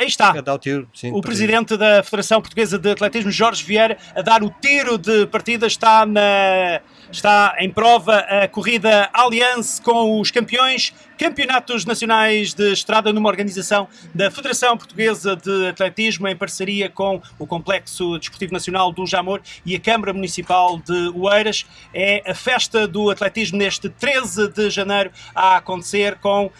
Aí está. Dar o tiro, sim, o presidente da Federação Portuguesa de Atletismo, Jorge Vieira, a dar o tiro de partida. Está, na, está em prova a corrida Allianz com os campeões. Campeonatos Nacionais de Estrada numa organização da Federação Portuguesa de Atletismo em parceria com o Complexo Desportivo Nacional do Jamor e a Câmara Municipal de Oeiras. É a festa do atletismo neste 13 de janeiro a acontecer com uh,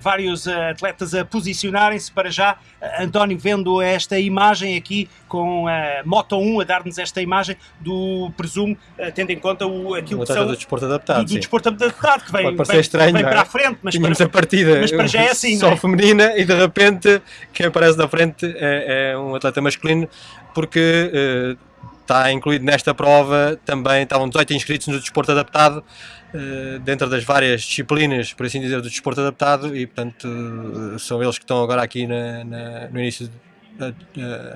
vários atletas a posicionarem-se para já. António, vendo esta imagem aqui com a Moto 1 a dar-nos esta imagem do, presumo, uh, tendo em conta o, aquilo o que são... do desporto adaptado, do, do desporto adaptado, que vem, vem, estranho, vem é? para a frente, mas Tínhamos a partida mas para já é assim, só é? feminina e de repente quem aparece na frente é, é um atleta masculino porque uh, está incluído nesta prova também estavam 18 inscritos no desporto adaptado dentro das várias disciplinas, por assim dizer, do desporto adaptado e portanto uh, são eles que estão agora aqui na, na, no início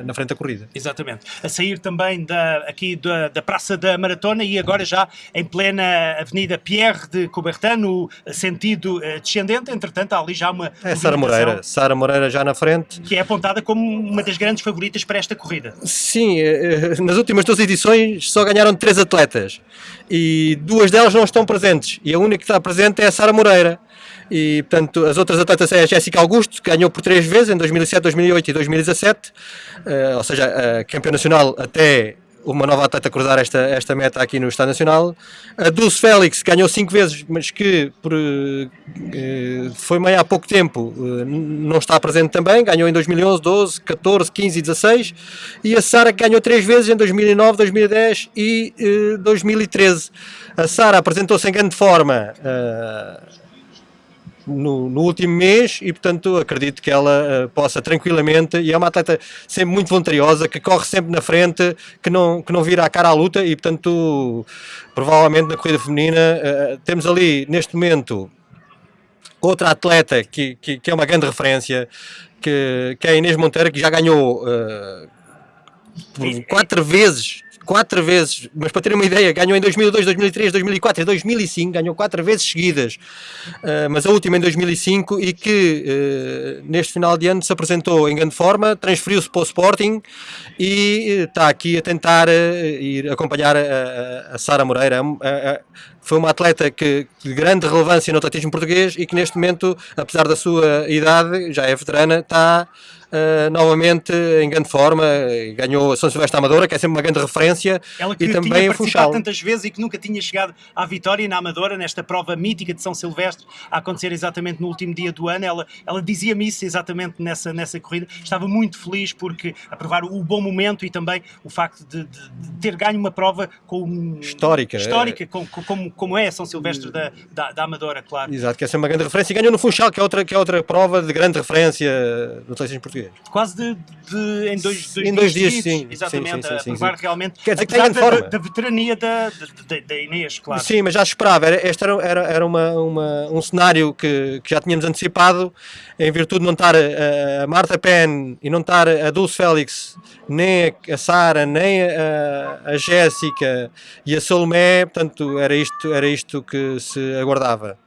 na frente da corrida. Exatamente. A sair também da, aqui da, da Praça da Maratona e agora já em plena Avenida Pierre de Coubertin, no sentido eh, descendente. Entretanto, há ali já uma. É Sara Moreira. Sara Moreira já na frente. Que é apontada como uma das grandes favoritas para esta corrida. Sim, eh, nas últimas duas edições só ganharam três atletas e duas delas não estão presentes. E a única que está presente é a Sara Moreira e portanto as outras atletas é a Jéssica Augusto, que ganhou por três vezes, em 2007, 2008 e 2017, uh, ou seja, uh, nacional até uma nova atleta cruzar esta, esta meta aqui no Estado Nacional. A Dulce Félix ganhou cinco vezes, mas que por, uh, foi meio há pouco tempo, não está presente também, ganhou em 2011, 12, 14, 15 e 16. E a Sara ganhou três vezes em 2009, 2010 e uh, 2013. A Sara apresentou-se em grande forma no, no, último mês e, portanto, acredito que ela uh, possa tranquilamente, e é uma atleta sempre muito voluntariosa, que corre sempre na frente, que não, que não vira a cara à luta e, portanto, provavelmente na corrida feminina uh, temos ali, neste momento, outra atleta que, que, que, é uma grande referência, que, que é a Inês Monteiro, que já ganhou uh, por quatro vezes quatro vezes, mas para terem uma ideia, ganhou em 2002, 2003, 2004 e 2005, ganhou quatro vezes seguidas, uh, mas a última em 2005 e que uh, neste final de ano se apresentou em grande forma, transferiu-se para o Sporting e uh, está aqui a tentar ir acompanhar a, a, a Sara Moreira. foi uma atleta que, de grande relevância no atletismo português e que neste momento, apesar da sua idade, já é veterana, está uh, novamente em grande forma, ganhou a São Silvestre Amadora, que é sempre uma grande referência, Ela que e também tinha a Funchal. tantas vezes e que nunca tinha chegado à vitória na Amadora, nesta prova mítica de São Silvestre, a acontecer exatamente no último dia do ano, ela, ela dizia-me isso exatamente nessa, nessa corrida, estava muito feliz porque a provar o bom momento e também o facto de, de, de ter ganho uma prova com, histórica, histórica é... com, como, como é São Silvestre da, da, da, Amadora, claro. Exato, que é sempre uma grande referência. E ganhou no Funchal, que é outra, que é outra prova de grande referência. No atletismo português português. Quase de, de em dois, dois em dois dias, dias sim. Exatamente, sim, sim, sim, a provar realmente. Quer dizer que da, forma. da, veterania da, da, da, Inês, claro. Sim, mas já se esperava. Era, este era, era, era uma, uma, um cenário que, que já tínhamos antecipado, em virtude de não estar a, a Marta Penn e não estar a Dulce Félix, nem a, Sara, nem a, a Jéssica e a Solomé, portanto, era isto, era isto que se aguardava.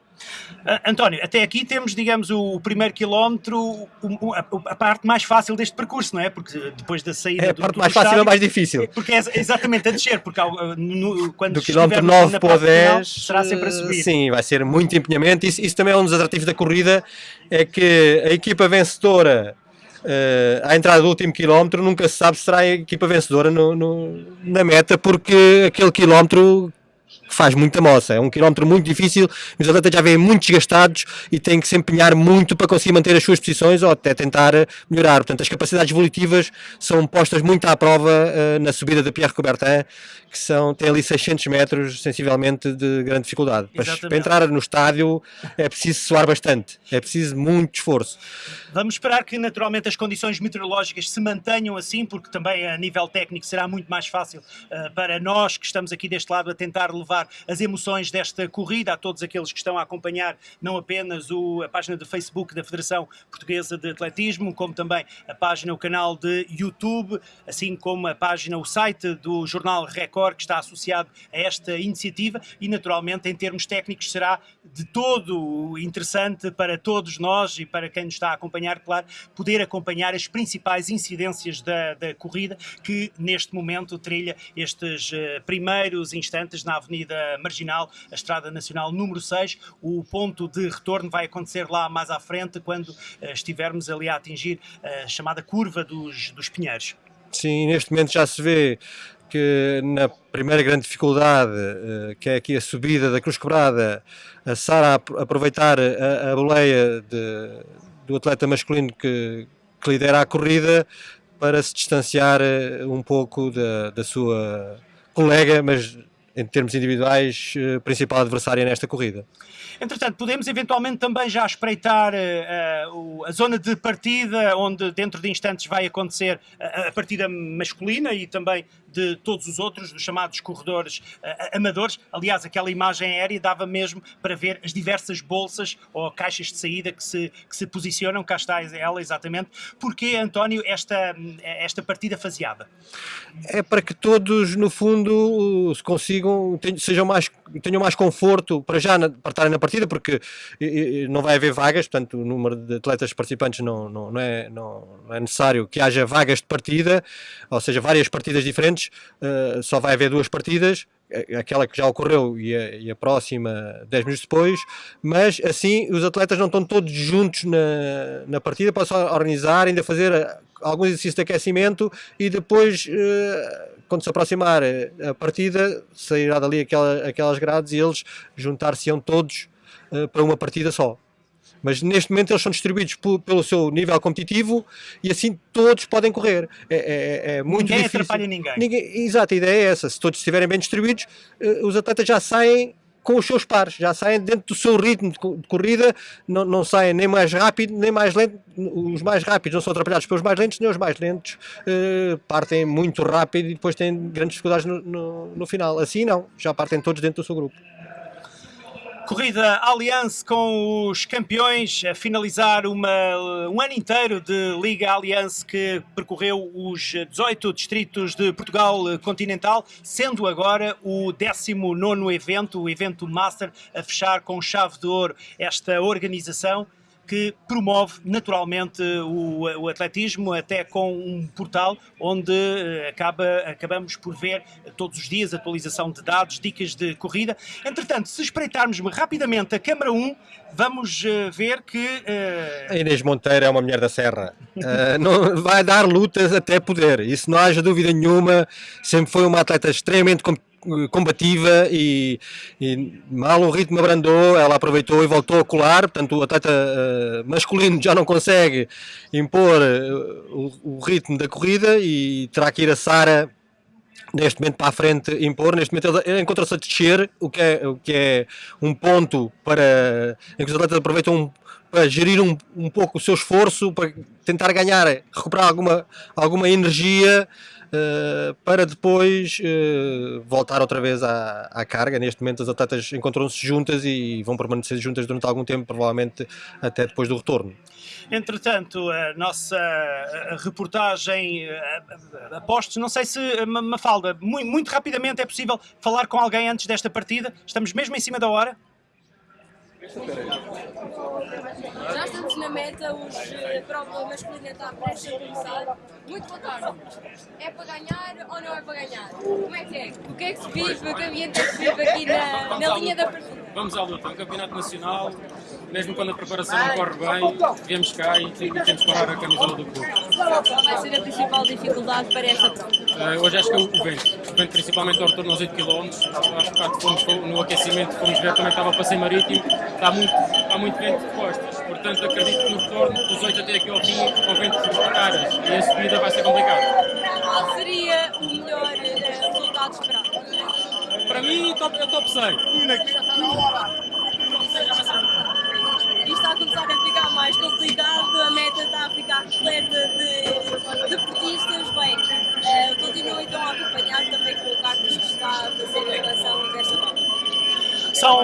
Uh, António, até aqui temos, digamos, o, primeiro quilómetro, a, parte mais fácil deste percurso, não é? Porque depois da saída é a do, parte do mais estádio, fácil é mais difícil. Porque é exatamente a descer, porque ao, no, quando do quilómetro 9 para o 10 final, será sempre a subir. Sim, vai ser muito empenhamento. Isso, isso também é um dos atrativos da corrida, é que a equipa vencedora Uh, à entrada do último quilómetro nunca se sabe se será a equipa vencedora no, no, na meta porque aquele quilómetro faz muita moça. É um quilómetro muito difícil, os atletas já vêm muito desgastados e têm que se empenhar muito para conseguir manter as suas posições ou até tentar eh, melhorar. Portanto, as capacidades evolutivas são postas muito à prova uh, na subida da Pierre Coubertin, que são, tem ali 600 metros, sensivelmente, de grande dificuldade. Mas para entrar no estádio é preciso suar bastante, é preciso muito esforço. Vamos esperar que naturalmente as condições meteorológicas se mantenham assim, porque também a nível técnico será muito mais fácil uh, para nós que estamos aqui deste lado a tentar levar as emoções desta corrida a todos aqueles que estão a acompanhar não apenas o, a página de Facebook da Federação Portuguesa de Atletismo, como também a página, o canal de YouTube, assim como a página, o site do jornal Record, que está associado a esta iniciativa. E, naturalmente, em termos técnicos, será de todo interessante para todos nós e para quem nos está a acompanhar, claro, poder acompanhar as principais incidências da, da corrida que neste momento trilha estes uh, primeiros instantes na Avenida Marginal, a Estrada Nacional número 6. O ponto de retorno vai acontecer lá mais à frente, quando uh, estivermos ali a atingir a chamada curva dos, dos Pinheiros. Sim, neste momento já se vê que na primeira grande dificuldade, que é aqui a subida da Cruz Quebrada, a Sara aproveitar a, a boleia de, do atleta masculino que, que lidera a corrida para se distanciar eh, um pouco da, da sua colega, mas em termos individuais, eh, principal adversária nesta corrida. Entretanto, podemos eventualmente também já espreitar uh, a zona de partida, onde dentro de instantes vai acontecer a, a partida masculina e também de todos os outros, dos chamados corredores uh, amadores. Aliás, aquela imagem aérea dava mesmo para ver as diversas bolsas ou caixas de saída que se, que se posicionam. Cá está ela, exatamente. Porquê, António, esta, esta partida faseada? É para que todos, no fundo, se consigam, sejam mais, tenham mais conforto para já para estarem na partida, porque não vai haver vagas, portanto, o número de atletas participantes não, não, não, é, não, não é necessário que haja vagas de partida, ou seja, várias partidas diferentes uh, só vai haver duas partidas, aquela que já ocorreu e a, e a, próxima 10 minutos depois, mas assim os atletas não estão todos juntos na, na partida, podem só organizar, ainda fazer eh, alguns exercícios de aquecimento e depois, uh, quando se aproximar a partida, sairá dali aquela, aquelas grades e eles juntar-se-ão todos para uma partida só. Mas neste momento eles são distribuídos pelo seu nível competitivo e assim todos podem correr. É, é, é muito ninguém difícil. atrapalha ninguém. ninguém. Exato, a ideia é essa. Se todos estiverem bem distribuídos, eh, os atletas já saem com os seus pares, já saem dentro do seu ritmo de corrida, não, não saem nem mais rápido nem mais lento. Os mais rápidos não são atrapalhados pelos mais lentos, nem os mais lentos uh, partem muito rápido e depois têm grandes dificuldades no, no, no final. Assim não, já partem todos dentro do seu grupo. Corrida Allianz com os campeões a finalizar uma, um ano inteiro de Liga Allianz que percorreu os 18 distritos de Portugal continental, sendo agora o 19 evento, o evento Master, a fechar com chave de ouro esta organização que promove naturalmente o, o, atletismo, até com um portal onde eh, acaba, acabamos por ver todos os dias atualização de dados, dicas de corrida. Entretanto, se espreitarmos rapidamente a Câmara 1, vamos uh, ver que... Uh... A Inês Monteiro é uma mulher da serra. Uh, não, vai dar lutas até poder, isso não haja dúvida nenhuma. Sempre foi uma atleta extremamente competente combativa e, e, mal o ritmo abrandou, ela aproveitou e voltou a colar, portanto o atleta uh, masculino já não consegue impor uh, o, o, ritmo da corrida e terá que ir a Sara neste momento para a frente impor, neste momento ele, encontra-se a descer, o que, é, o que é um ponto para em que os atletas aproveitam um, para gerir um, um pouco o seu esforço, para tentar ganhar, recuperar alguma, alguma energia uh, para depois uh, voltar outra vez à, à, carga. Neste momento as atletas encontram-se juntas e vão permanecer juntas durante algum tempo, provavelmente até depois do retorno. Entretanto, a nossa reportagem apostos, não sei se, Mafalda, muito, muito rapidamente é possível falar com alguém antes desta partida? Estamos mesmo em cima da hora? Já estamos na meta, os eh, prova masculina está a começar. Muito boa tarde. É para ganhar ou não é para ganhar? Como é que é? O que é que se vive, o que ambiente é que se vive aqui na, na linha da partida? Vamos à luta, é um campeonato nacional, mesmo quando a preparação não corre bem, viemos cá e temos que parar a camisola do clube. Qual vai ser a principal dificuldade para esta prova? Uh, hoje acho que é o vento, o vento principalmente ao retorno aos 8 km, acho que fomos no aquecimento, fomos ver também estava o passeio marítimo, está muito, está muito vento de costas, portanto acredito que no retorno, dos 8 até aqui ao fim, com vento de caras, e a subida vai ser complicado. Qual seria o melhor uh, resultado esperado? Para mim, top, é top 100. Isto está a começar a ficar mais complicado, a meta está a ficar repleta de deportistas. Bem, uh, continuo então a acompanhar também com o Carlos que está a fazer a.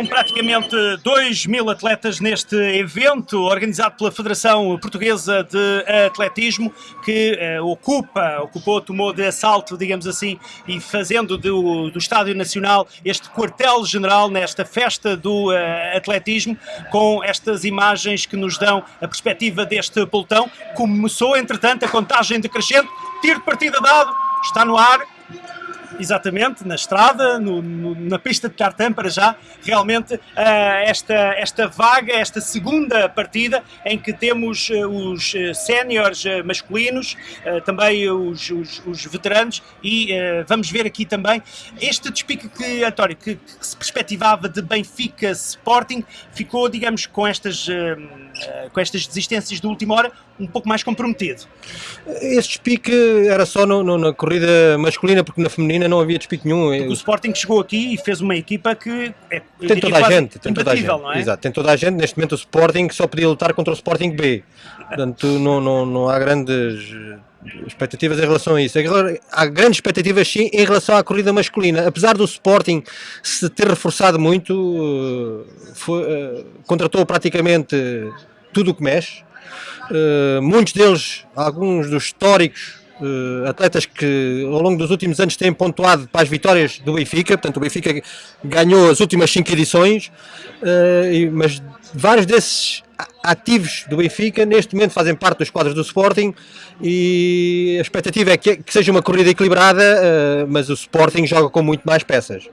praticamente 2 mil atletas neste evento organizado pela Federação Portuguesa de Atletismo que uh, ocupa, ocupou, tomou de assalto, digamos assim, e fazendo do, do Estádio Nacional este quartel-general nesta festa do uh, atletismo com estas imagens que nos dão a perspectiva deste pelotão. Começou, entretanto, a contagem decrescente, tiro partida dado, está no ar, exatamente, na estrada, no, no, na pista de tartan para já, realmente uh, esta, esta vaga, esta segunda partida em que temos uh, os uh, séniores masculinos, também os, os, os, veteranos e vamos ver aqui também este despique que, António, que, que, se perspectivava de Benfica Sporting, ficou, digamos, com estas, com estas desistências de última hora, um pouco mais comprometido. Este despique era só no, no, na corrida masculina, porque na feminina não havia despique nenhum. Porque o Sporting chegou aqui e fez uma equipa que é tem toda a gente, tem toda a gente. Não é? Exato, tem toda a gente. Neste momento o Sporting só podia lutar contra o Sporting B. Portanto, não, não, não há grandes expectativas em relação a isso. Há grandes expectativas sim em relação à corrida masculina. Apesar do Sporting se ter reforçado muito, eh, foi, uh, contratou praticamente tudo o que mexe. Uh, muitos deles, alguns dos históricos uh, atletas que ao longo dos últimos anos têm pontuado para as vitórias do Benfica, portanto o Benfica ganhou as últimas 5 edições, uh, mas vários desses ativos do Benfica neste momento fazem parte dos quadros do Sporting e a expectativa é que, que seja uma corrida equilibrada, uh, mas o Sporting joga com muito mais peças.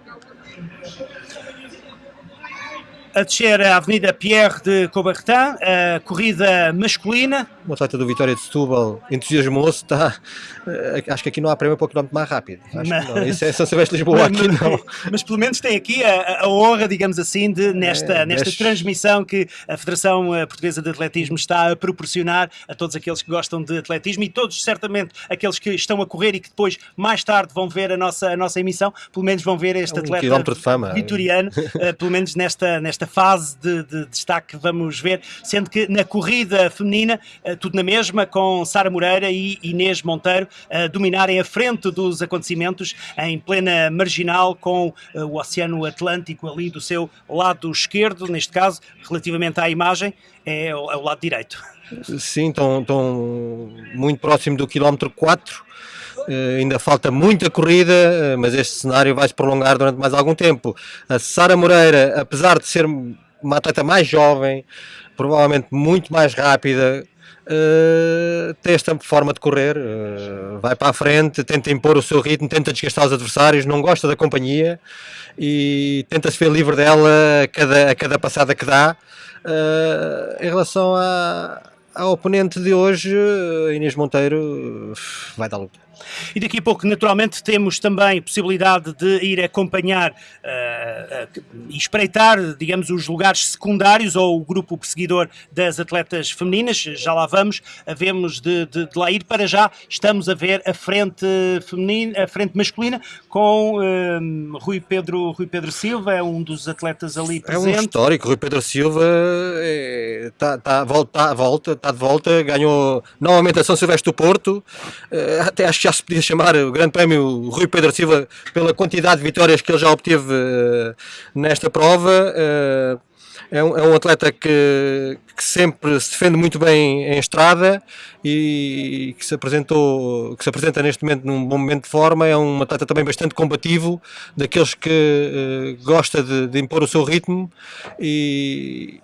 A descer a Avenida Pierre de Coubertin, a corrida masculina. O atleta do Vitória de Setúbal entusiasmou-se, está, eh, acho que aqui não há prémio para o quilómetro mais rápido. Acho mas, não. Isso é São Silvestre Lisboa, aqui não. Mas pelo menos tem aqui a, a honra, digamos assim, de nesta, é, nesta transmissão que a Federação eh, Portuguesa de Atletismo está a proporcionar a todos aqueles que gostam de atletismo e todos, certamente, aqueles que estão a correr e que depois, mais tarde, vão ver a nossa, a nossa emissão, pelo menos vão ver este é um atleta de vitoriano, uh, pelo menos nesta, nesta fase de, de, destaque vamos ver, sendo que na corrida feminina, uh, tudo na mesma, com Sara Moreira e Inês Monteiro a dominarem a frente dos acontecimentos em plena marginal, com uh, o Oceano Atlântico ali do seu lado esquerdo, neste caso, relativamente à imagem, é, é o lado direito. Sim, estão, estão muito próximo do quilómetro 4, Uh, ainda falta muita corrida, uh, mas este cenário vai se prolongar durante mais algum tempo. A Sara Moreira, apesar de ser uma atleta mais jovem, provavelmente muito mais rápida, uh, tem esta forma de correr, vai para a frente, tenta impor o seu ritmo, tenta desgastar os adversários, não gosta da companhia e tenta-se ver livre dela a cada, a cada passada que dá. em relação à, ao oponente de hoje, Inês Monteiro, vai dar luta. E daqui a pouco, naturalmente, temos também possibilidade de ir acompanhar uh, uh, e espreitar, digamos, os lugares secundários ou o grupo perseguidor das atletas femininas. Já lá vamos, havemos de, de, de lá ir. Para já, estamos a ver a frente feminina, a frente masculina com uh, Rui, Pedro, Rui Pedro Silva, é um dos atletas ali presente. É um histórico, Rui Pedro Silva está é, tá, volta, volta, tá de volta, ganhou novamente a São Silvestre do Porto, até acho que já se podia chamar o Grande Prémio Rui Pedro Silva pela quantidade de vitórias que ele já obteve uh, nesta prova. Uh, é, um, é um, atleta que, que, sempre se defende muito bem em estrada e que se apresentou, que se apresenta neste momento num bom momento de forma. É um atleta também bastante combativo, daqueles que uh, gosta de, de impor o seu ritmo e,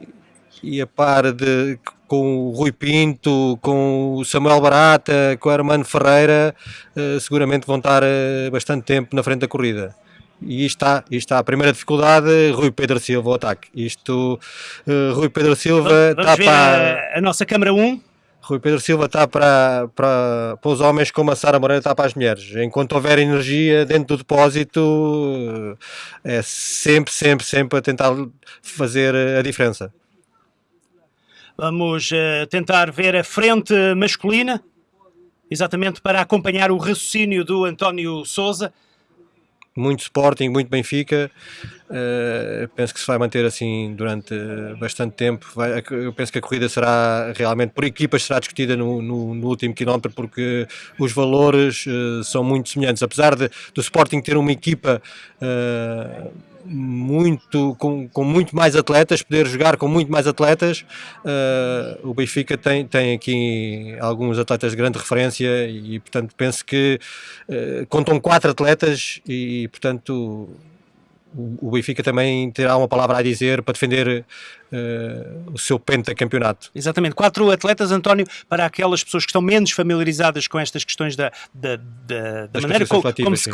e a par de com o Rui Pinto, com o Samuel Barata, com o Armando Ferreira, uh, seguramente vão estar uh, bastante tempo na frente da corrida. E está, está a primeira dificuldade, Rui Pedro Silva, o ataque. Isto, uh, Rui Pedro Silva vamos, está ver para... A, a nossa câmara 1. Rui Pedro Silva está para, para, para os homens como a Sara Moreira está para as mulheres. Enquanto houver energia dentro do depósito, é sempre, sempre, sempre a tentar fazer a diferença. Vamos uh, tentar ver a frente masculina, exatamente para acompanhar o raciocínio do António Souza. Muito Sporting, muito Benfica. Uh, penso que se vai manter assim durante bastante tempo. Vai, eu penso que a corrida será realmente por equipas será discutida no, no, no último quilómetro porque os valores uh, são muito semelhantes. Apesar de, do Sporting ter uma equipa uh, muito com, com muito mais atletas, poder jogar com muito mais atletas. Uh, o Benfica tem, tem aqui alguns atletas de grande referência e, portanto, penso que uh, contam quatro atletas e, portanto, o Benfica também terá uma palavra a dizer para defender uh, o seu pentacampeonato. Exatamente. Quatro atletas, António, para aquelas pessoas que estão menos familiarizadas com estas questões da, da, da, da maneira como, como, se,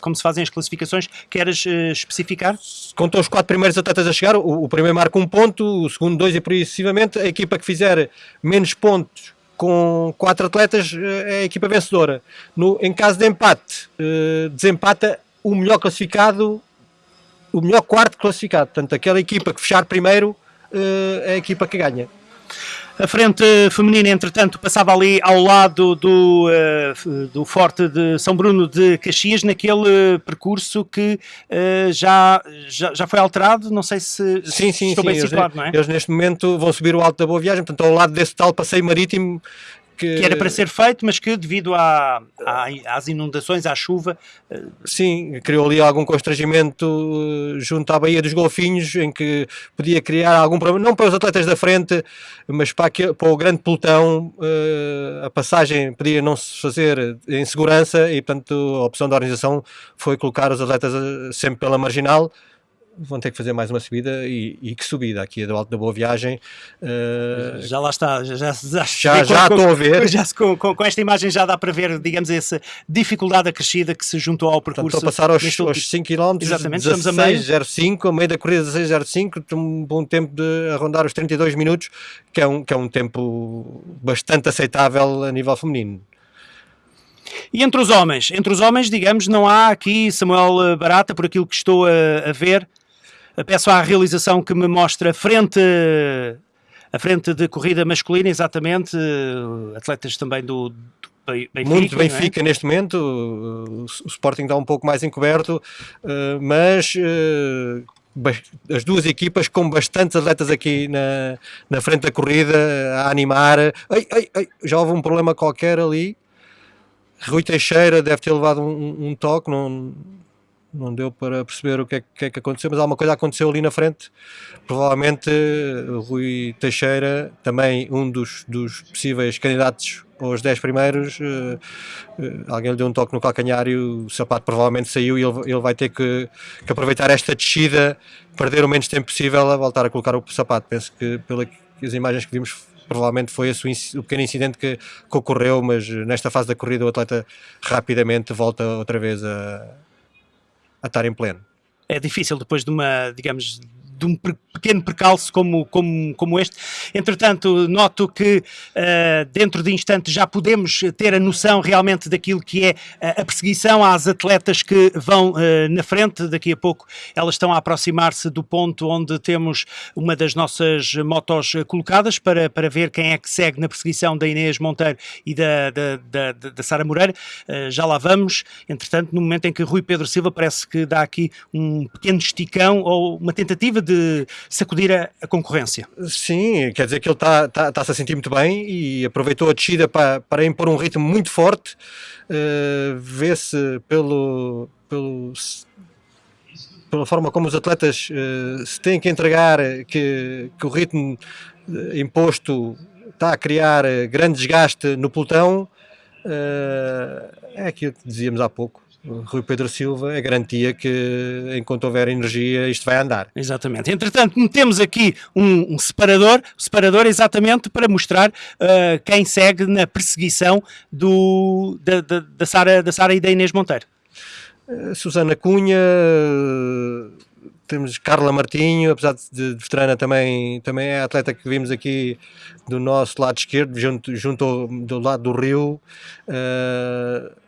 como, se, fazem as classificações, queres uh, especificar? Contam os quatro primeiros atletas a chegar, o, o primeiro marca um ponto, o segundo dois e sucessivamente. A equipa que fizer menos pontos com quatro atletas eh, é a equipa vencedora. No, em caso de empate, uh, desempata o melhor classificado o melhor quarto classificado. Portanto, aquela equipa que fechar primeiro uh, é a equipa que ganha. A frente feminina, entretanto, passava ali ao lado do, uh, do Forte de São Bruno de Caxias, naquele percurso que uh, já, já, já foi alterado. Não sei se sim, sim, estou sim, bem situado, eles, não é? Eles neste momento vão subir o Alto da Boa Viagem, portanto, ao lado desse tal passeio marítimo que... que... era para ser feito, mas que devido à, à, às inundações, à chuva... Eh, Sim, criou ali algum constrangimento eh, junto à Baía dos Golfinhos, em que podia criar algum problema, não para os atletas da frente, mas para, aquele, para o grande pelotão, eh, a passagem podia não se fazer em segurança e, portanto, a opção da organização foi colocar os atletas sempre pela marginal, vão ter que fazer mais uma subida e, e que subida aqui do Alto da Boa Viagem. Uh, já lá está, já, já, já, já estou a ver. Já, com, com, com, esta imagem já dá para ver, digamos, essa dificuldade acrescida que se juntou ao percurso. Portanto, estou a passar aos, aos 5 km, Exatamente, 16, estamos a meio. 05, a meio da corrida 16.05, um bom tempo de arrondar os 32 minutos, que é um, que é um tempo bastante aceitável a nível feminino. E entre os homens, entre os homens, digamos, não há aqui Samuel Barata, por aquilo que estou a, a ver, Peço à realização que me mostre a frente, a frente de corrida masculina, exatamente, atletas também do, do Benfica, muito é? Benfica é? neste momento, o Sporting está um pouco mais encoberto, eh, mas eh, as duas equipas com bastantes atletas aqui na, na frente da corrida a animar. Ai, ai, ai, já houve um problema qualquer ali. Rui Teixeira deve ter levado um, um toque, não, não deu para perceber o que é, que é, que aconteceu, mas alguma coisa aconteceu ali na frente. Provavelmente Rui Teixeira, também um dos, dos possíveis candidatos aos 10 primeiros, uh, uh, alguém lhe deu um toque no calcanhar e o sapato provavelmente saiu e ele, ele vai ter que, que, aproveitar esta descida, perder o menos tempo possível a voltar a colocar o sapato. Penso que pelas imagens que vimos provavelmente foi esse o pequeno incidente que, que, ocorreu, mas nesta fase da corrida o atleta rapidamente volta outra vez a, a estar em pleno. É difícil depois de uma, digamos, de um pequeno percalço como, como, como este. Entretanto, noto que uh, dentro de instantes já podemos ter a noção realmente daquilo que é a perseguição às atletas que vão uh, na frente. Daqui a pouco elas estão a aproximar-se do ponto onde temos uma das nossas motos colocadas para, para ver quem é que segue na perseguição da Inês Monteiro e da, da, da, da Sara Moreira. Uh, já lá vamos. Entretanto, no momento em que Rui Pedro Silva parece que dá aqui um pequeno esticão ou uma tentativa de sacudir a, a concorrência. Sim, quer dizer que ele está tá, tá, a sentir muito bem e aproveitou a descida para, para impor um ritmo muito forte. Uh, Vê-se pelo, pelo pela forma como os atletas uh, se têm que entregar, que, que o ritmo eh, imposto está a criar grande desgaste no pelotão, uh, é aquilo que dizíamos há pouco. Rui Pedro Silva é garantia que enquanto houver energia isto vai andar. Exatamente. Entretanto, metemos aqui um, um separador, separador exatamente para mostrar uh, quem segue na perseguição do, da, da, da, Sara, da Sara e da Inês Monteiro. Uh, Susana Cunha, temos Carla Martinho, apesar de, de veterana também, também é atleta que vimos aqui do nosso lado esquerdo, junto, junto ao, do lado do rio. Uh,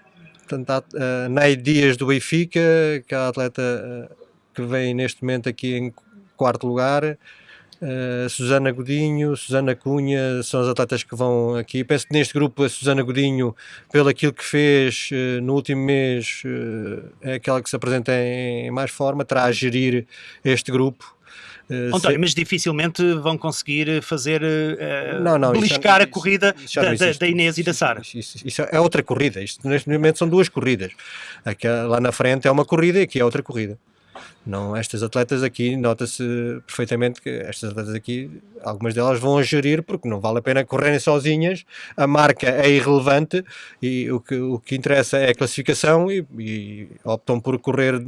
Portanto, a Ney Dias do Benfica, que é a atleta eh, que vem neste momento aqui em quarto lugar. Uh, Susana Godinho, Susana Cunha são as atletas que vão aqui. Penso que neste grupo a Susana Godinho, pelo aquilo que fez uh, no último mês, uh, é aquela que se apresenta em, em mais forma, terá a gerir este grupo. Uh, António, se... mas dificilmente vão conseguir fazer uh, não, não, beliscar a corrida da, da, Inês e da Sara. Isso, isso, é outra corrida. Isto, neste momento são duas corridas. Aqui, lá na frente é uma corrida e aqui é outra corrida. Não, estas atletas aqui, nota-se perfeitamente que estas atletas aqui, algumas delas vão a gerir porque não vale a pena correrem sozinhas, a marca é irrelevante e o que, o que interessa é a classificação e, e optam por correr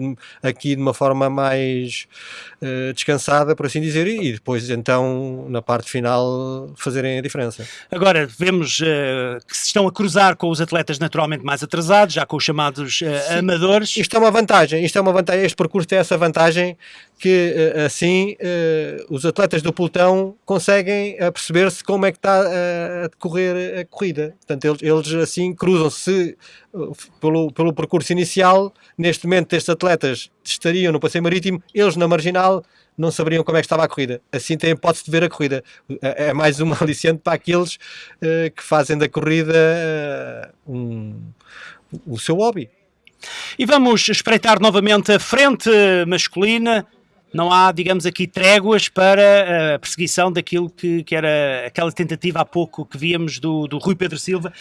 aqui de uma forma mais uh, descansada, por assim dizer, e depois então na parte final fazerem a diferença. Agora, vemos uh, que se estão a cruzar com os atletas naturalmente mais atrasados, já com os chamados uh, amadores. Isto é uma vantagem, isto é uma vantagem, este percurso tem essa vantagem que eh, assim eh, os atletas do pelotão conseguem perceber-se como é que está a decorrer a corrida. Portanto, eles, eles assim cruzam-se pelo, pelo percurso inicial. Neste momento, estes atletas estariam no passeio marítimo, eles na marginal não saberiam como é que estava a corrida. Assim têm hipótese de ver a corrida. É, é mais uma aliciante para aqueles que fazem da corrida um, o seu hobby. E vamos espreitar novamente a frente masculina. Não há, digamos aqui, tréguas para a perseguição daquilo que, que era aquela tentativa há pouco que víamos do, do Rui Pedro Silva,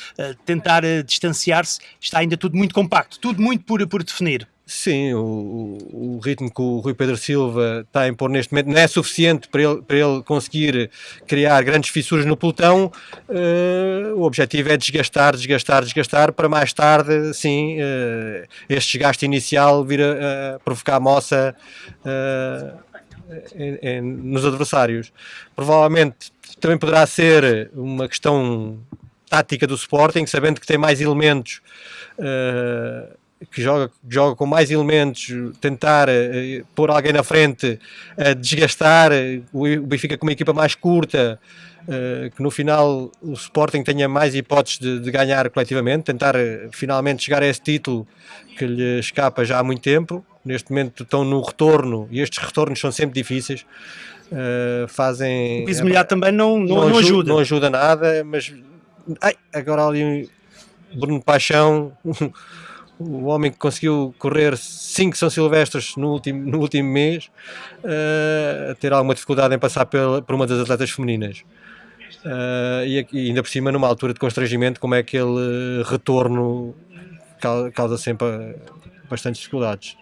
tentar distanciar-se. Está ainda tudo muito compacto, tudo muito por, por definir. Sim, o, o, ritmo que o Rui Pedro Silva está a impor neste momento não é suficiente para ele, para ele conseguir criar grandes fissuras no pelotão. Uh, o objetivo é desgastar, desgastar, desgastar, para mais tarde, sim, uh, este desgaste inicial vir a, provocar moça uh, em, em, nos adversários. Provavelmente também poderá ser uma questão tática do Sporting, sabendo que tem mais elementos que joga, joga com mais elementos, tentar uh, pôr alguém na frente, uh, desgastar o, o Benfica com uma equipa mais curta, uh, que no final o Sporting tenha mais hipóteses de, de ganhar coletivamente, tentar finalmente chegar a esse título que lhe escapa já há muito tempo. Neste momento estão no retorno e estes retornos são sempre difíceis. fazem. O piso é, também não, não, não, ajuda, ajuda. Não ajuda nada, mas. Ai, agora ali Bruno Paixão. o homem que conseguiu correr 5 São Silvestres no último, no último mês, uh, ter alguma dificuldade em passar pela, por uma das atletas femininas. Uh, e, e, ainda por cima, numa altura de constrangimento, como é que aquele retorno causa sempre bastantes dificuldades.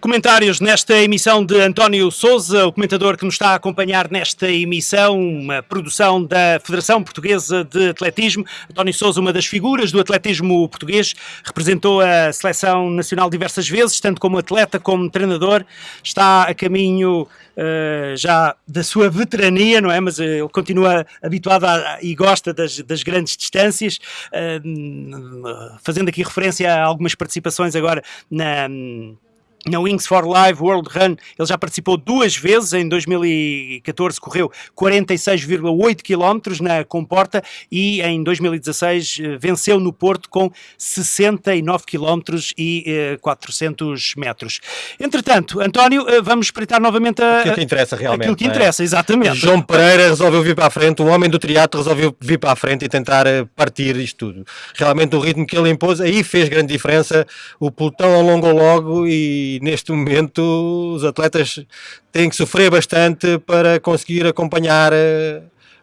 Comentários nesta emissão de António Souza, o comentador que nos está a acompanhar nesta emissão, uma produção da Federação Portuguesa de Atletismo. António Souza, uma das figuras do atletismo português, representou a seleção nacional diversas vezes, tanto como atleta como treinador. Está a caminho uh, já da sua veterania, não é? Mas uh, ele continua habituado a, e gosta das, das grandes distâncias, uh, fazendo aqui referência a algumas participações agora na na Wings for Life World Run, ele já participou duas vezes, em 2014 correu 46,8 km na comporta e em 2016 eh, venceu no Porto com 69 km e eh, 400 metros. Entretanto, António, eh, vamos espreitar novamente a, aquilo que interessa realmente. Aquilo que é? interessa, é? exatamente. João Pereira resolveu vir para a frente, o homem do triatlo resolveu vir para a frente e tentar eh, partir isto tudo. Realmente o ritmo que ele impôs aí fez grande diferença, o pelotão alongou logo e e neste momento os atletas têm que sofrer bastante para conseguir acompanhar uh,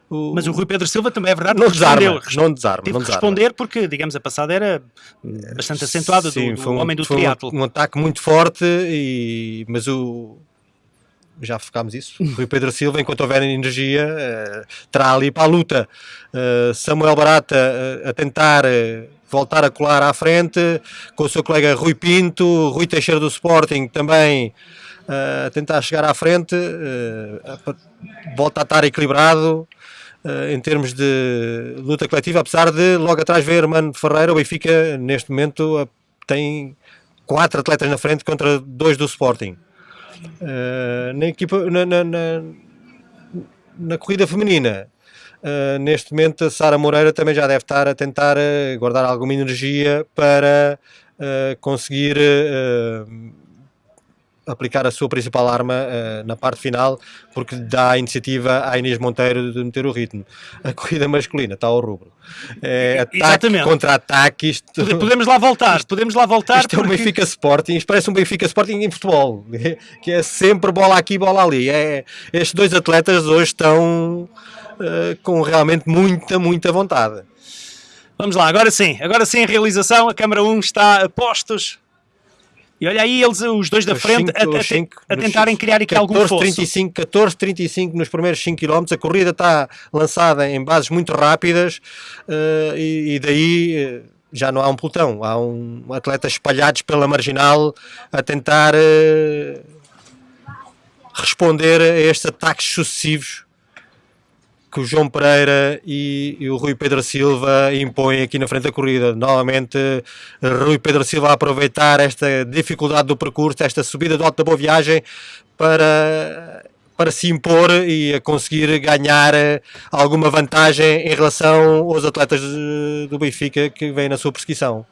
o... Mas o Rui Pedro Silva também é verdade não desarma, não desarma, teve não que responder porque, digamos, a passada era bastante acentuada Sim, do, do um, homem do foi triatlo. Um, um, ataque muito forte, e, mas o já focámos isso. O Rui Pedro Silva, enquanto houver energia, uh, terá ali para a luta. Uh, Samuel Barata uh, a tentar voltar a colar à frente, com o seu colega Rui Pinto, Rui Teixeira do Sporting também a tentar chegar à frente, uh, volta a estar equilibrado uh, em termos de luta coletiva, apesar de logo atrás ver Mano Ferreira, o Benfica neste momento tem quatro atletas na frente contra dois do Sporting. na equipa, na, na, na, na corrida feminina, Uh, neste momento, a Sara Moreira também já deve estar a tentar uh, guardar alguma energia para uh, conseguir aplicar a sua principal arma na parte final, porque dá a iniciativa à Inês Monteiro de meter o ritmo. A corrida masculina está ao rubro. É, ataque contra ataque. Isto... Podemos lá voltar, isto, podemos lá voltar. Isto porque... é um Benfica Sporting, isto parece um Benfica Sporting em futebol, que é sempre bola aqui, bola ali. É, estes dois atletas hoje estão uh, com realmente muita, muita vontade. Vamos lá, agora sim, agora sim a realização, a câmara 1 está a postos. E olha aí eles, os dois da Os frente, cinco- a, a- cinco a nos tentarem criar aqui algum 14, fosso. 35, 14, 35 nos primeiros 5 km. A corrida está lançada em bases muito rápidas eh, e, e daí eh, já não há um pelotão. Há um atletas espalhados pela marginal a tentar eh, responder a estes ataques sucessivos que o João Pereira e, e o Rui Pedro Silva impõem aqui na frente da corrida. Novamente, Rui Pedro Silva a aproveitar esta dificuldade do percurso, esta subida do alto da boa viagem para, para se impor e a conseguir ganhar eh, alguma vantagem em relação aos atletas do Benfica que vêm na sua perseguição.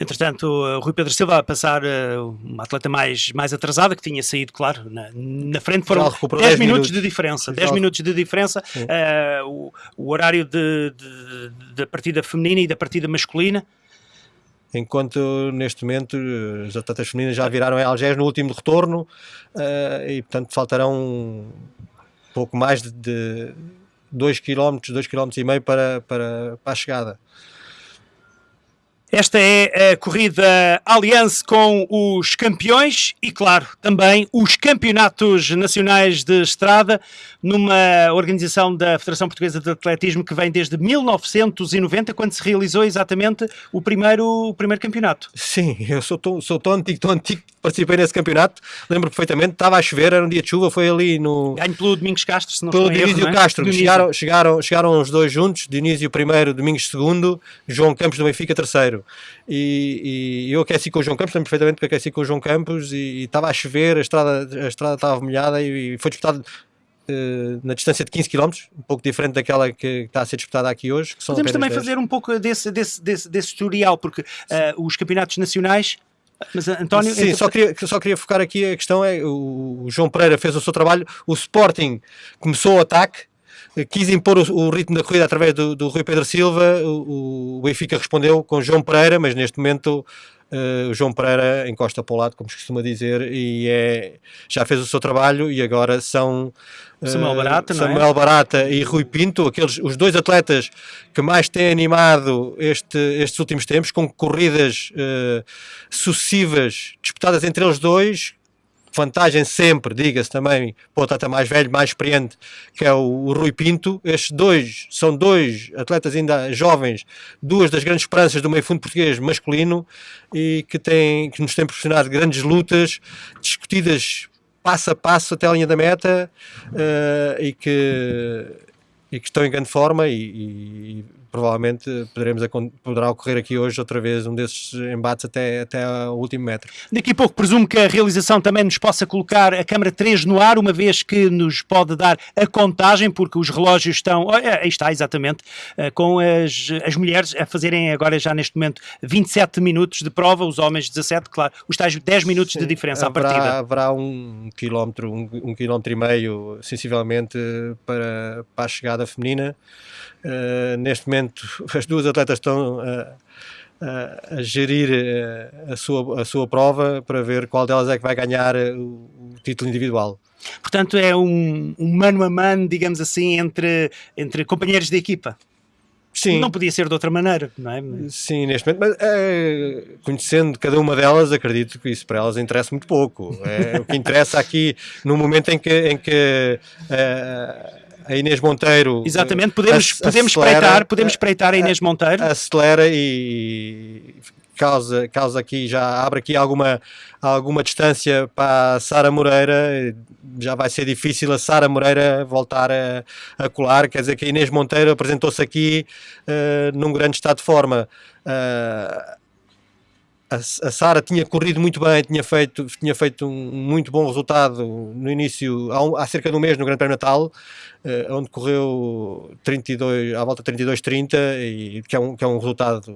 Entretanto, o Rui Pedro Silva a passar uh, uma atleta mais, mais atrasada, que tinha saído, claro, na, na frente. Foram Já recuperou 10 10 minutos, minutos. de diferença. Já 10 minutos de diferença. Uh, o, o horário de, de- da partida feminina e da partida masculina. Enquanto neste momento eh, as atletas femininas já viraram em Algés no último retorno eh, e portanto faltarão um pouco mais de 2 km, 2 km e meio para, para, para a chegada. Esta é a corrida Allianz com os campeões e, claro, também os campeonatos nacionais de estrada, numa organização da Federação Portuguesa de Atletismo que vem desde 1990, quando se realizou exatamente o primeiro, o primeiro campeonato. Sim, eu sou tão, sou tão antigo, tão antigo participei nesse campeonato. Lembro perfeitamente, estava a chover, era um dia de chuva, foi ali no. Ganho pelo Domingos Castro, se não Pelo erro, Dionísio não é? Castro, Dionísio. chegaram, chegaram, chegaram os dois juntos, Dionísio primeiro, Domingos segundo, João Campos do Benfica terceiro. E, e eu aqueci com o João Campos, lembro perfeitamente que aqueci com o João Campos e, estava a chover, a estrada, a estrada estava molhada e, e foi disputado eh, na distância de 15 km, um pouco diferente daquela que está a ser disputada aqui hoje. Podemos também 10. fazer um pouco desse, desse, desse, desse tutorial, porque ah, os campeonatos nacionais. Mas, António, Sim, só queria, só queria focar aqui a questão é o, o João Pereira fez o seu trabalho, o Sporting começou o ataque, eh, quis impor o, o ritmo da corrida através do, do Rui Pedro Silva, o, o Benfica respondeu com João Pereira, mas neste momento eh, o João Pereira encosta para o lado, como se costuma dizer, e é, já fez o seu trabalho e agora são eh, Samuel Barata, não é? Samuel Barata e Rui Pinto, aqueles, os dois atletas que mais têm animado este, estes últimos tempos, com corridas eh, sucessivas disputadas entre eles dois, vantagem sempre, diga-se também, para o atleta mais velho, mais experiente, que é o, o Rui Pinto. Estes dois são dois atletas ainda jovens, duas das grandes esperanças do meio fundo português masculino e que, têm, que nos têm proporcionado grandes lutas, discutidas passo a passo até a linha da meta eh, e, que, e que estão em grande forma e, e provavelmente poderemos, poderá ocorrer aqui hoje outra vez um desses embates até, até ao último metro. Daqui a pouco presumo que a realização também nos possa colocar a câmara 3 no ar, uma vez que nos pode dar a contagem, porque os relógios estão, é, aí está exatamente, eh, com as, as mulheres a fazerem agora já neste momento 27 minutos de prova, os homens 17, claro, os tais 10 minutos de diferença à haverá, partida. haverá um quilómetro, um, um quilómetro e meio, sensivelmente, para, para a chegada feminina. Uh, neste momento, as duas atletas estão uh, uh, a gerir a, sua, a sua prova para ver qual delas é que vai ganhar o, o título individual. Portanto, é um, um mano a mano, digamos assim, entre, entre companheiros de equipa. Sim. Não podia ser de outra maneira, não é? Sim, neste momento, mas eh, conhecendo cada uma delas, acredito que isso para elas interessa muito pouco. É, o que interessa aqui, no momento em que, em que eh, a Inês Monteiro. Exatamente, podemos, ac- podemos, acelera, espreitar, podemos eh, espreitar a Inês Monteiro. acelera e causa, causa aqui, já abre aqui alguma, alguma distância para a Sara Moreira, já vai ser difícil a Sara Moreira voltar a, a colar, quer dizer que a Inês Monteiro apresentou-se aqui eh, num grande estado de forma. Eh, a, Sara tinha corrido muito bem, tinha feito, tinha feito um muito bom resultado no início, há, um- há cerca de um mês no Grande Prémio Natal, eh, onde correu 32, à volta de 32-30, e que é, um, que é um resultado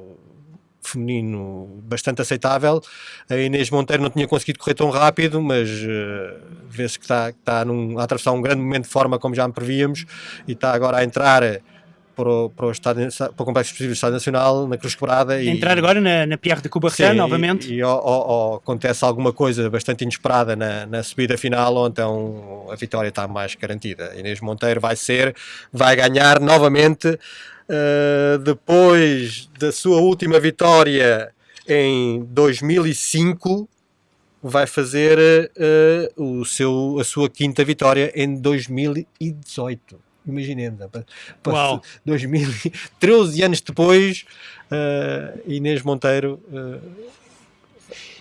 feminino bastante aceitável. A Inês Monteiro não tinha conseguido correr tão rápido, mas eh, vê-se que está, está num, a atravessar um grande momento de forma, como já me prevíamos, e está agora a entrar para o, para o, estado, para o Complexo Explosivo do Estado Nacional, na Cruz Quebrada. e- Entrar agora na, na Pierre de Coubertin, novamente. E, e ó- ó, acontece alguma coisa bastante inesperada na, na subida final, ou então a vitória está mais garantida. Inês Monteiro vai ser, vai ganhar novamente, eh, depois da sua última vitória em 2005 vai fazer uh, o seu, a sua quinta vitória em 2018. Imaginemos? Uau. 2000, 13 anos depois, uh, Inês Monteiro. Uh,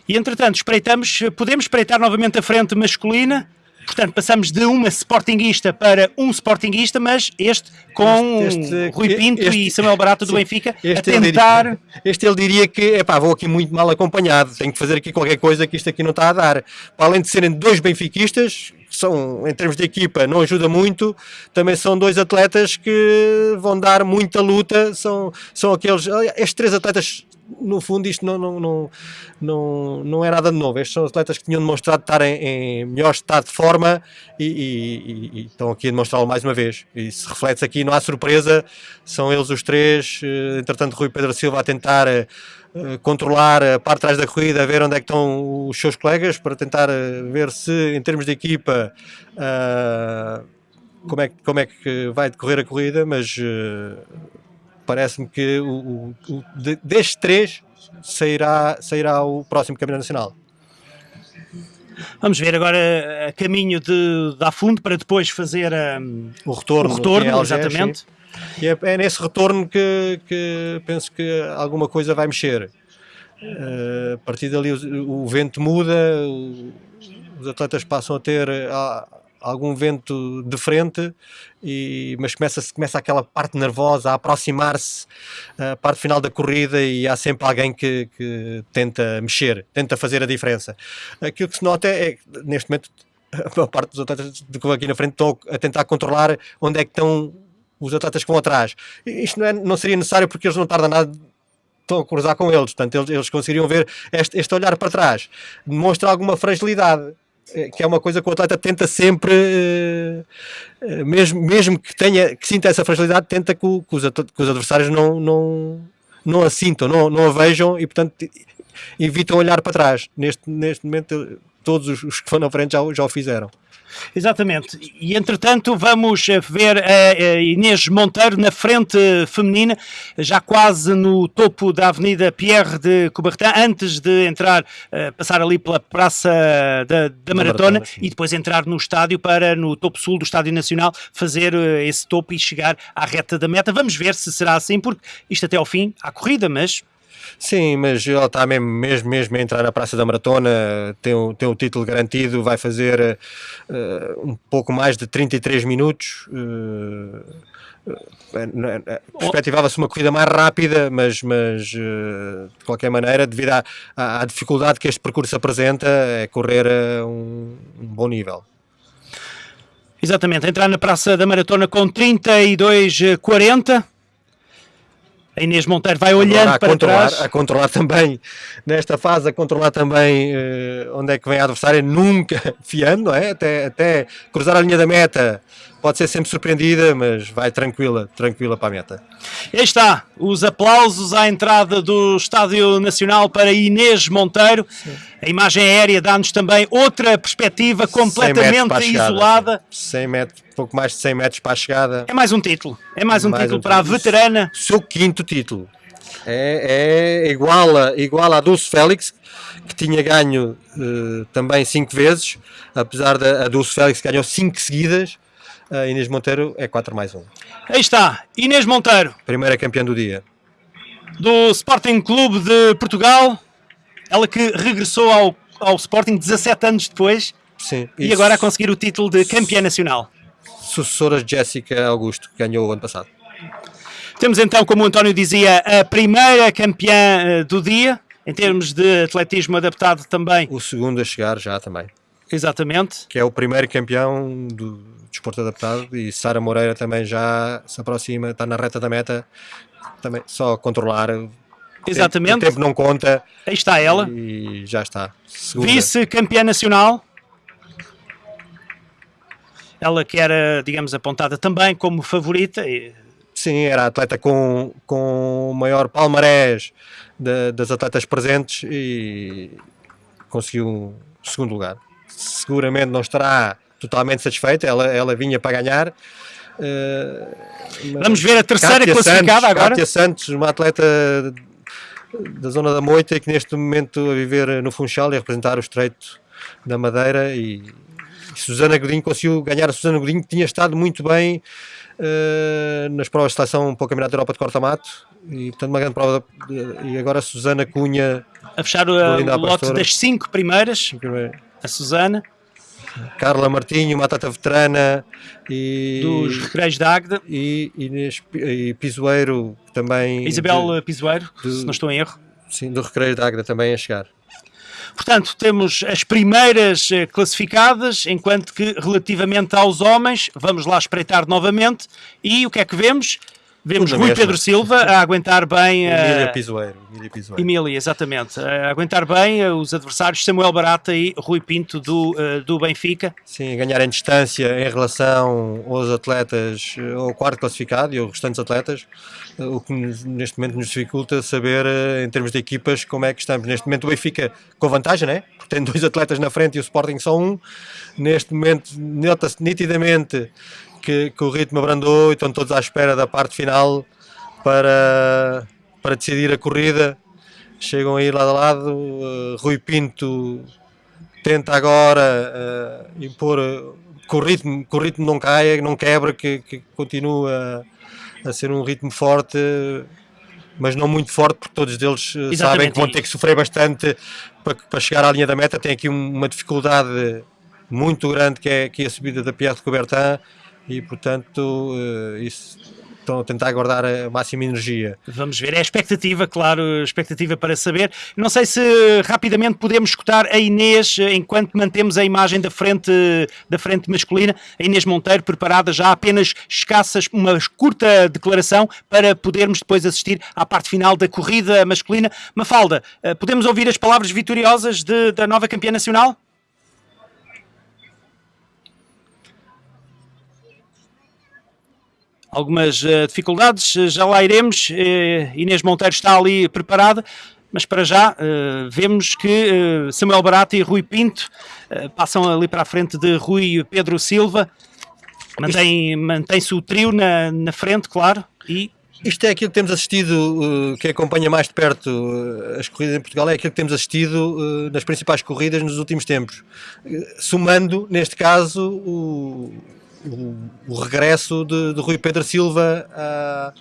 e entretanto, espreitamos, podemos espreitar novamente a frente masculina. Portanto, passamos de uma Sportingista para um Sportingista, mas este com Este- este- Rui Pinto este- e Samuel Barato do Benfica a este ele tentar. diria- este ele diria que epá, vou aqui muito mal acompanhado, tenho que fazer aqui qualquer coisa que isto aqui não está a dar. Para além de serem dois benfiquistas, são, em termos de equipa, não ajuda muito, também são dois atletas que vão dar muita luta. São, são aqueles. Estes três atletas, no fundo, isto não, não, não, não, não é nada de novo. Estes são atletas que tinham demonstrado estar em, em melhor estado de forma e, e- e- e estão aqui a demonstrá-lo mais uma vez. E se reflete aqui, não há surpresa, são eles os três. eh, Entretanto, Rui Pedro Silva a tentar. eh, eh, controlar a parte de trás da corrida, ver onde é que estão os seus colegas para tentar ver se em termos de equipa como, é, como é que vai decorrer a corrida, mas parece-me que o, o- o- de- destes três sairá, sairá o próximo campeão nacional. Vamos ver agora a caminho de, da fundo para depois fazer hum, O retorno, o retorno, exatamente. sim. E é, é nesse retorno que, que penso que alguma coisa vai mexer. Eh, a partir dali o, o vento muda, o- os atletas passam a ter ah, algum vento de frente, e, mas começa, começa aquela parte nervosa a aproximar-se a parte final da corrida e há sempre alguém que, que tenta mexer, tenta fazer a diferença. Aquilo que se nota é, que, neste momento, a maior parte dos atletas que vão aqui na frente estão a tentar controlar onde é que estão os atletas que vão atrás. Isto não, é- não seria necessário porque eles não tardam nada estão a cruzar com eles, portanto eles, eles conseguiriam ver este, este olhar para trás, demonstra alguma fragilidade, que é uma coisa que o atleta tenta sempre, eh, eh, mesmo, mesmo que tenha, que sinta essa fragilidade, tenta que, que os, que os adversários não, não, não a sintam, não, não a vejam e portanto evitam olhar para trás. Neste, neste momento todos os, que vão na frente já, já o fizeram. Exatamente. E entretanto vamos eh, ver a a Inês Monteiro na frente feminina, já quase no topo da Avenida Pierre de Coubertin, antes de entrar, eh, passar ali pela Praça da, da Maratona Maratona, e depois entrar no estádio para, no topo sul do Estádio Nacional, fazer eh, esse topo e chegar à reta da meta. Vamos ver se será assim, porque isto até ao fim há corrida, mas Sim, mas ela está mesmo, mesmo, mesmo a entrar na Praça da Maratona, tem o, tem o título garantido, vai fazer eh, um pouco mais de 33 minutos. eh, Perspectivava-se uma corrida mais rápida, mas, mas de qualquer maneira, devido à, à- à dificuldade que este percurso apresenta, é correr a um, um bom nível. Exatamente, entrar na Praça da Maratona com 32,40. A Inês Monteiro vai olhando Agora, para controlar, trás. a controlar também, nesta fase, a controlar também eh, onde é que vem a adversária, nunca fiando, é? Até, até cruzar a linha da meta, pode ser sempre surpreendida, mas vai tranquila, tranquila para a meta. Aí está, os aplausos à entrada do Estádio Nacional para Inês Monteiro. A imagem aérea dá-nos também outra perspectiva 100 metros completamente a isolada. sim. 100 metros, pouco mais de 100 metros para a chegada. É mais um título. É mais um Mais título um para a título. veterana. seu quinto título. É, é igual, a, igual à Dulce Félix, que tinha ganho eh, também cinco vezes, apesar da a Dulce Félix que ganhou cinco seguidas, a Inês Monteiro é 4 mais 1. Aí está, Inês Monteiro, Primeira campeã do dia. do Sporting Clube de Portugal. Ela que regressou ao, ao Sporting 17 anos depois Sim. e agora a conseguir o título de campeã nacional. Sucessora de Jéssica Augusto, que ganhou o ano passado. Temos então, como o António dizia, a primeira campeã eh, do dia, em termos de atletismo adaptado também. O segundo a chegar já também. Exatamente. Que é o primeiro campeão do desporto adaptado e Sara Moreira também já se aproxima, está na reta da meta. Também só controlar. O tempo- Exatamente. O tempo não conta Aí está ela, e já está. Vice-campeã nacional. Ela que era, digamos, apontada também como favorita. Sim, era a atleta com, com o maior palmarés da- das atletas presentes e conseguiu segundo lugar. Seguramente não estará totalmente satisfeita, ela, ela vinha para ganhar. eh, mas Vamos ver a terceira Kátia classificada Santos, agora. Kátia Santos, uma atleta da zona da Moita e que neste momento a viver no Funchal e a representar o Estreito da Madeira. E, e Susana Godinho conseguiu ganhar. A Susana Godinho que tinha estado muito bem uh, nas provas de seleção para o Campeonato da Europa de corta-mato. E portanto uma grande prova. De, e agora a Susana Cunha a fechar o, o lote das cinco primeiras a Susana Carla Martinho, uma atleta veterana e dos Recreios da Águeda e, Inês, e Pisoeiro também Isabel de, Pisoeiro, de, se não estou em erro. Sim, do Recreio da Águeda também a chegar. Portanto, temos as primeiras eh, classificadas, enquanto que relativamente aos homens, vamos lá espreitar novamente, e o que é que vemos? Vemos Rui Pedro Silva a aguentar bem. Emília Pisoeiro. Emília, exatamente. A aguentar bem os adversários Samuel Barata e Rui Pinto do, eh, do Benfica. Sim, ganhar em distância em relação aos atletas, eh, ao quarto classificado e aos restantes atletas, eh, o que neste momento nos dificulta saber, em termos de equipas, como é que estamos. Neste momento o Benfica com vantagem, né? porque tem dois atletas na frente e o Sporting só um. Neste momento nota-se nitidamente que, que o ritmo abrandou e estão todos à espera da parte final para, para decidir a corrida. Chegam aí lado a lado. Uh, Rui Pinto tenta agora uh, impor que o, ritmo, que o ritmo não caia, não quebra, que, que continua a ser um ritmo forte, mas não muito forte, porque todos eles uh, sabem que vão ter que sofrer bastante para, para chegar à linha da meta. Tem aqui uma dificuldade muito grande que é, que é a subida da Pierre de Coubertin e portanto eh, isso estão a tentar guardar a máxima energia. Vamos ver, é a expectativa, claro, expectativa para saber. Não sei se rapidamente podemos escutar a Inês, enquanto mantemos a imagem da frente, da frente masculina, a Inês Monteiro preparada já apenas escassas, uma curta declaração para podermos depois assistir à parte final da corrida masculina. Mafalda, eh, podemos ouvir as palavras vitoriosas de, da nova campeã nacional? Algumas uh, dificuldades, eh, já lá iremos. Uh, Inês Monteiro está ali preparada, mas para já vemos que Samuel Barata e Rui Pinto passam ali para a frente de Rui Pedro Silva. Mantém-se mantém o trio na, na frente, claro, e isto é aquilo que temos assistido, que acompanha mais de perto as corridas em Portugal, é aquilo que temos assistido nas principais corridas nos últimos tempos. Somando, neste caso, o, o, o regresso de, de, Rui Pedro Silva a,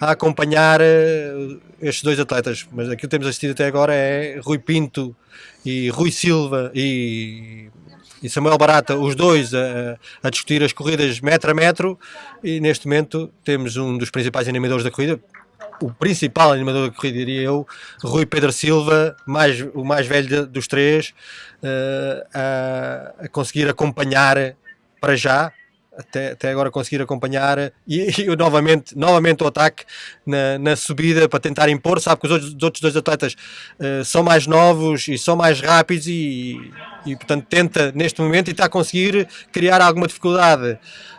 a, acompanhar eh, estes dois atletas. Mas aquilo que temos assistido até agora é Rui Pinto e Rui Silva e, e Samuel Barata, os dois a, a, discutir as corridas metro a metro. E neste momento temos um dos principais animadores da corrida, o principal animador da corrida, diria eu, Rui Pedro Silva, mais, o mais velho dos três, uh, a, a conseguir acompanhar para já até, até agora conseguir acompanhar e, e novamente, novamente o ataque na, na, subida para tentar impor. Sabe que os outros, os outros dois atletas uh, são mais novos e são mais rápidos e, e, portanto, tenta neste momento e está a conseguir criar alguma dificuldade.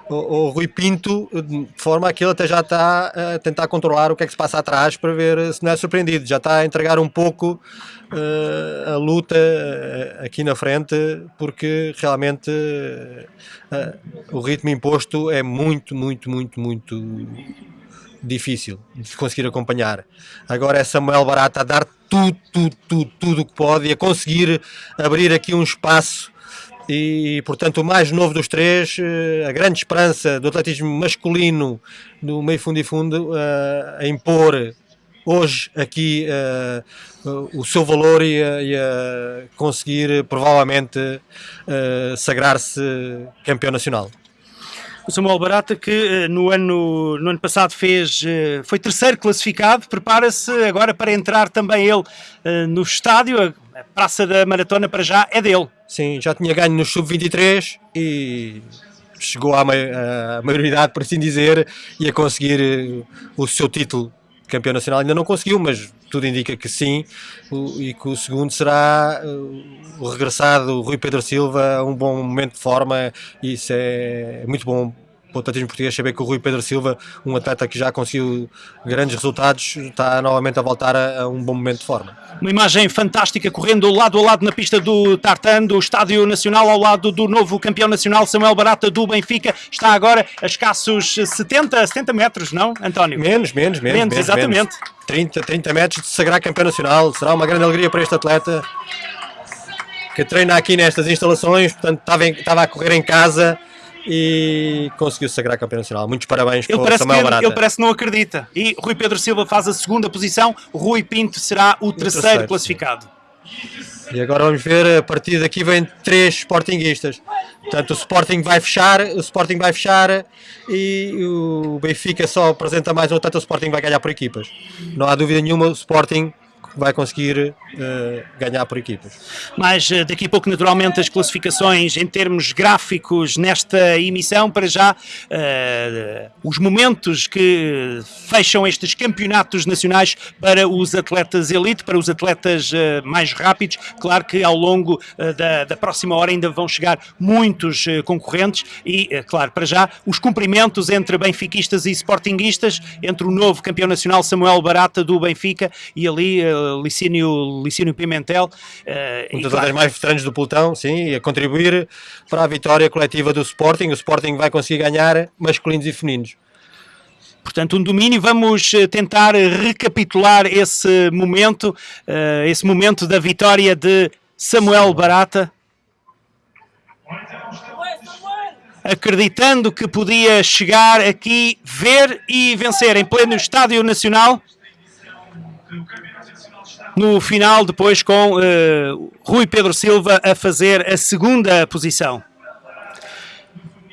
O, o Rui Pinto, de forma que ele até já está a tentar controlar o que é que se passa atrás para ver se não é surpreendido. Já está a entregar um pouco uh, a luta uh, aqui na frente, porque realmente uh, o ritmo imposto é muito, muito, muito, muito difícil de conseguir acompanhar. Agora é Samuel Barata a dar tudo, tudo, tudo, tudo o que pode e a conseguir abrir aqui um espaço e portanto o mais novo dos três, a grande esperança do atletismo masculino do meio fundo e fundo a impor hoje aqui uh, o seu valor e a, e a conseguir provavelmente uh, sagrar-se campeão nacional. O Samuel Barata que no ano, no ano passado fez, foi terceiro classificado, prepara-se agora para entrar também ele no estádio, a Praça da Maratona para já é dele. Sim, já tinha ganho no Sub-23 e chegou à, maioridade, por assim dizer, e a conseguir o seu título campeão nacional ainda não conseguiu, mas tudo indica que sim, e que o segundo será uh, o regressado Rui Pedro Silva, um bom momento de forma, isso é muito bom o atletismo português saber que o Rui Pedro Silva, um atleta que já conseguiu grandes resultados, está novamente a voltar a, a um bom momento de forma. Uma imagem fantástica correndo lado a lado na pista do Tartan, do Estádio Nacional, ao lado do novo campeão nacional Samuel Barata do Benfica. Está agora a escassos 70, 70 metros, não, António? Menos, menos, menos. Menos, exatamente. Menos. 30, 30 metros de sagrar campeão nacional. Será uma grande alegria para este atleta que treina aqui nestas instalações, portanto estava, em, estava a correr em casa e conseguiu sagrar campeão nacional. Muitos parabéns Ele para o Samuel que, Barata. ele parece que não acredita. E Rui Pedro Silva faz a segunda posição, Rui Pinto será o terceiro, terceiro, classificado. E agora vamos ver, a partir daqui vem três Sportinguistas. Portanto, o Sporting vai fechar, o Sporting vai fechar e o Benfica só apresenta mais um, portanto o Sporting vai ganhar por equipas. Não há dúvida nenhuma, o Sporting vai conseguir eh, ganhar por equipas. Mas eh, daqui a pouco, naturalmente, as classificações em termos gráficos nesta emissão, para já, eh, os momentos que fecham estes campeonatos nacionais para os atletas elite, para os atletas eh, mais rápidos. Claro que ao longo da, da próxima hora ainda vão chegar muitos concorrentes e, claro, para já, os cumprimentos entre benfiquistas e sportinguistas, entre o novo campeão nacional Samuel Barata do Benfica e ali Licínio, Licínio Pimentel. eh, Um dos claro, mais veteranos do pelotão, sim, a contribuir para a vitória coletiva do Sporting. O Sporting vai conseguir ganhar masculinos e femininos. Portanto, um domínio. Vamos eh, tentar recapitular esse momento, eh, esse momento da vitória de Samuel Barata. Acreditando que podia chegar aqui, ver e vencer em pleno Estádio Nacional. No final, depois com eh, Rui Pedro Silva a fazer a segunda posição.